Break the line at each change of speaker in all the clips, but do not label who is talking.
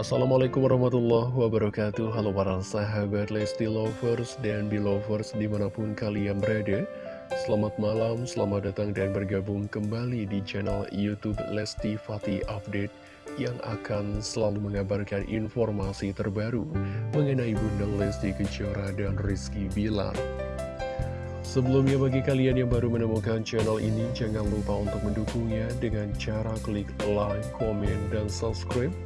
Assalamualaikum warahmatullahi wabarakatuh. Halo para sahabat Lesti Lovers dan Belovers di mana pun kalian berada. Selamat malam, selamat datang dan bergabung kembali di channel Youtube Lesti Fatih Update Yang akan selalu mengabarkan informasi terbaru mengenai Bunda Lesti Kejora dan Rizky Bilar. Sebelumnya bagi kalian yang baru menemukan channel ini Jangan lupa untuk mendukungnya dengan cara klik like, komen, dan subscribe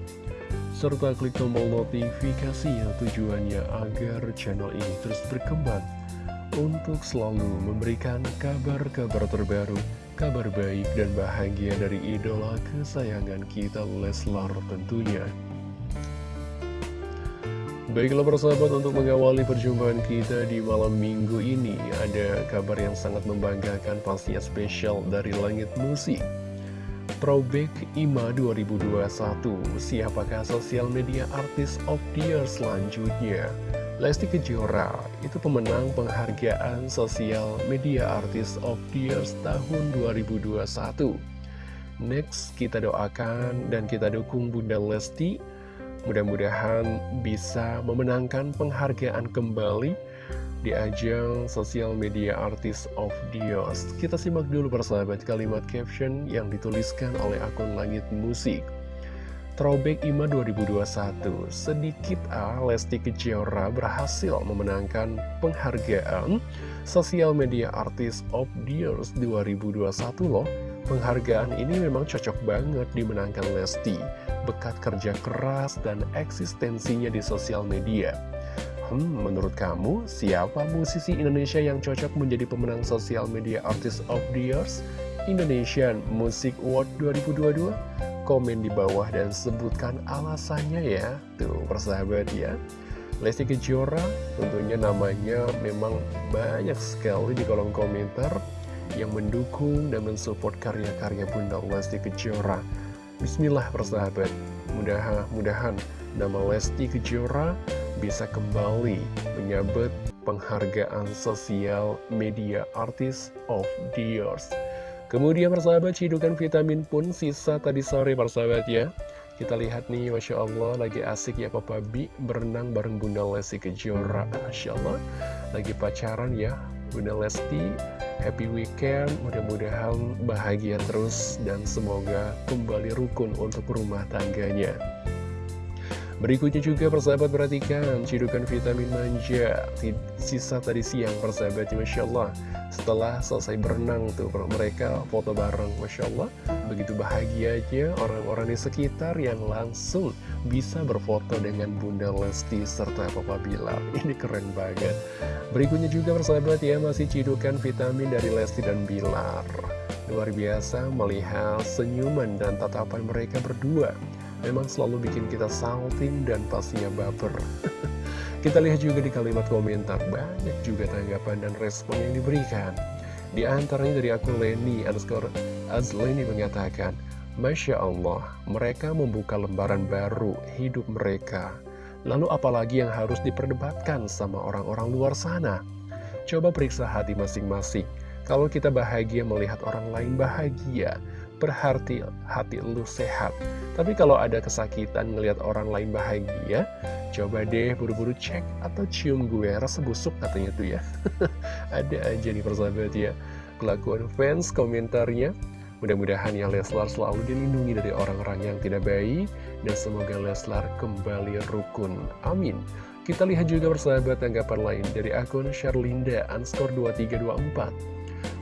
serta klik tombol notifikasi yang tujuannya agar channel ini terus berkembang untuk selalu memberikan kabar-kabar terbaru, kabar baik dan bahagia dari idola kesayangan kita Leslar tentunya. Baiklah persahabat untuk mengawali perjumpaan kita di malam minggu ini Ada kabar yang sangat membanggakan pastinya spesial dari langit musik Throwback IMA 2021 Siapakah sosial media artis of the year selanjutnya? Lesti Kejora itu pemenang penghargaan sosial media artis of the year tahun 2021 Next, kita doakan dan kita dukung Bunda Lesti. Mudah-mudahan bisa memenangkan penghargaan kembali di ajang sosial media artis of Dios. Kita simak dulu persahabat kalimat caption yang dituliskan oleh akun Langit Musik. Throwback IMA 2021, sedikit A, Lesti Kejora berhasil memenangkan penghargaan Sosial Media Artis of Dios 2021 loh. Penghargaan ini memang cocok banget dimenangkan Lesti, bekat kerja keras dan eksistensinya di sosial media. Hmm, menurut kamu, siapa musisi Indonesia yang cocok menjadi pemenang sosial media artist of the years Indonesian Music Award 2022? Komen di bawah dan sebutkan alasannya ya. Tuh, persahabat ya. Lesti Kejora, tentunya namanya memang banyak sekali di kolom komentar yang mendukung dan mensupport karya-karya Bunda Lesti Kejora. Bismillah persahabat, mudah-mudahan nama Lesti Kejora bisa kembali menyabet penghargaan sosial media artis of the years. Kemudian persahabat cidukan vitamin pun sisa tadi sore persahabat ya. Kita lihat nih Masya Allah lagi asik ya Papa Bi berenang bareng Bunda Lesti Kejora Masya Allah lagi pacaran ya Bunda Lesti Happy weekend, mudah-mudahan bahagia terus dan semoga kembali rukun untuk rumah tangganya. Berikutnya juga persahabat perhatikan cidukan vitamin manja. Sisa tadi siang persahabat Masya Allah. Setelah selesai berenang tuh mereka foto bareng Masya Allah. Begitu bahagianya orang-orang di sekitar yang langsung bisa berfoto dengan Bunda Lesti serta Papa Bilar Ini keren banget. Berikutnya juga persahabat ya masih cidukan vitamin dari Lesti dan Bilar. Luar biasa melihat senyuman dan tatapan mereka berdua memang selalu bikin kita salting dan pastinya baper. kita lihat juga di kalimat komentar, banyak juga tanggapan dan respon yang diberikan. Di antaranya dari akun Leni underscore Azleni mengatakan, Masya Allah, mereka membuka lembaran baru hidup mereka. Lalu apalagi yang harus diperdebatkan sama orang-orang luar sana? Coba periksa hati masing-masing. Kalau kita bahagia melihat orang lain bahagia, berarti hati lu sehat. Tapi kalau ada kesakitan ngelihat orang lain bahagia, coba deh buru-buru cek atau cium gue rasa busuk katanya tuh ya. ada aja nih persahabat ya. Kelakuan fans komentarnya. Mudah-mudahan ya Leslar selalu dilindungi dari orang-orang yang tidak baik dan semoga Leslar kembali rukun. Amin. Kita lihat juga persahabat tanggapan lain dari akun Sherlinda Anskor 2324.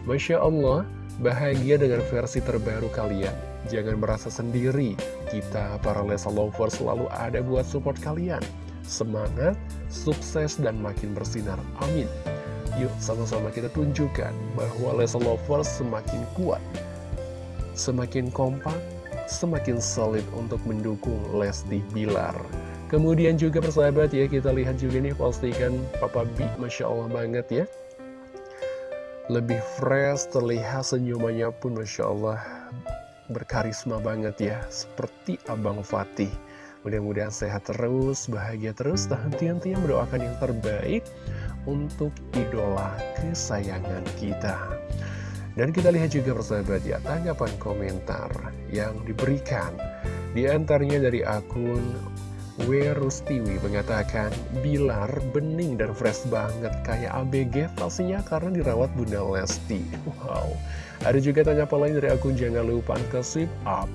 Masya Allah, Bahagia dengan versi terbaru kalian. Jangan merasa sendiri. Kita para Lesa Lovers selalu ada buat support kalian. Semangat, sukses, dan makin bersinar. Amin. Yuk sama-sama kita tunjukkan bahwa Lesa Lovers semakin kuat, semakin kompak, semakin solid untuk mendukung Lesti Bilar. Kemudian juga persahabat ya, kita lihat juga nih postingan Papa B, Masya Allah banget ya lebih fresh, terlihat senyumannya pun Masya Allah berkarisma banget ya, seperti Abang Fatih. Mudah-mudahan sehat terus, bahagia terus, dan henti-hentinya mendoakan yang terbaik untuk idola kesayangan kita. Dan kita lihat juga persahabat ya, tanggapan komentar yang diberikan. Di antaranya dari akun Werustiwi mengatakan Bilar bening dan fresh banget kayak ABG pastinya karena dirawat Bunda Lesti Wow Ada juga tanya lain dari akun jangan lupa ke sip up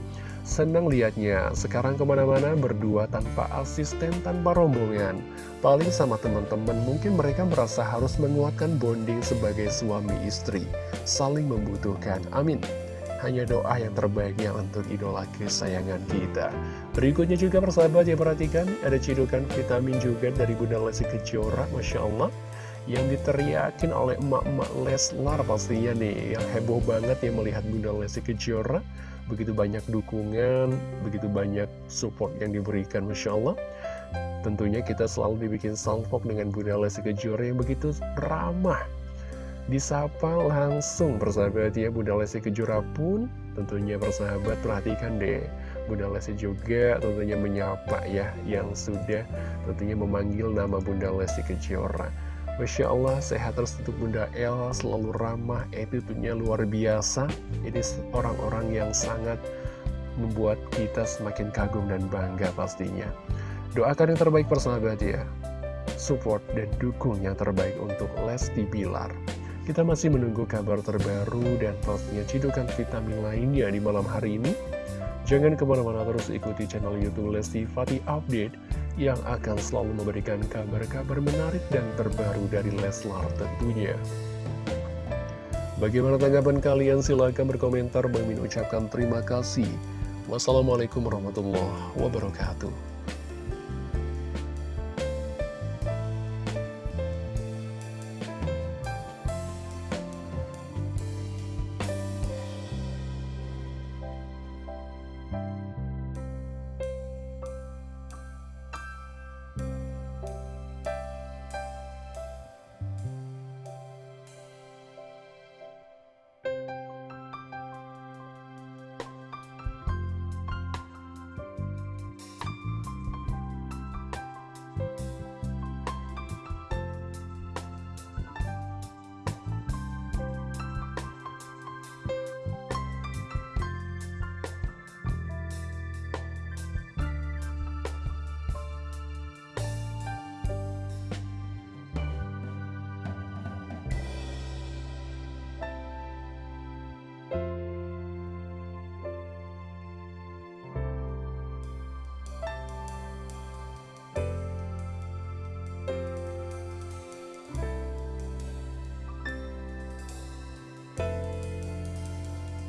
Senang liatnya, sekarang ke mana-mana berdua tanpa asisten, tanpa rombongan. Paling sama teman-teman, mungkin mereka merasa harus menguatkan bonding sebagai suami istri. Saling membutuhkan. Amin. Hanya doa yang terbaik yang untuk idola kesayangan kita. Berikutnya juga persahabat ya perhatikan, ada cidukan vitamin juga dari Bunda Lesti Kejora, Masya Allah yang diteriakin oleh emak-emak Leslar pastinya nih yang heboh banget ya melihat Bunda Lesti Kejora begitu banyak dukungan, begitu banyak support yang diberikan, Masya Allah. Tentunya kita selalu dibikin salvok dengan Bunda Lesti Kejora yang begitu ramah. Disapa langsung persahabat ya Bunda Lesti Kejora pun tentunya persahabat perhatikan deh Bunda Lesti juga tentunya menyapa ya yang sudah tentunya memanggil nama Bunda Lesti Kejora Masya Allah, sehat terus untuk Bunda El, selalu ramah, attitude-nya luar biasa. Ini orang-orang yang sangat membuat kita semakin kagum dan bangga pastinya. Doakan yang terbaik persahabat ya. Support dan dukung yang terbaik untuk Lesti Bilar. Kita masih menunggu kabar terbaru dan pastinya cidukan vitamin lainnya di malam hari ini. Jangan ke mana-mana terus ikuti channel Youtube Lesti Fatih Update yang akan selalu memberikan kabar-kabar menarik dan terbaru dari Leslar tentunya. Bagaimana tanggapan kalian? Silahkan berkomentar. Bang ucapkan terima kasih. Wassalamualaikum warahmatullahi wabarakatuh.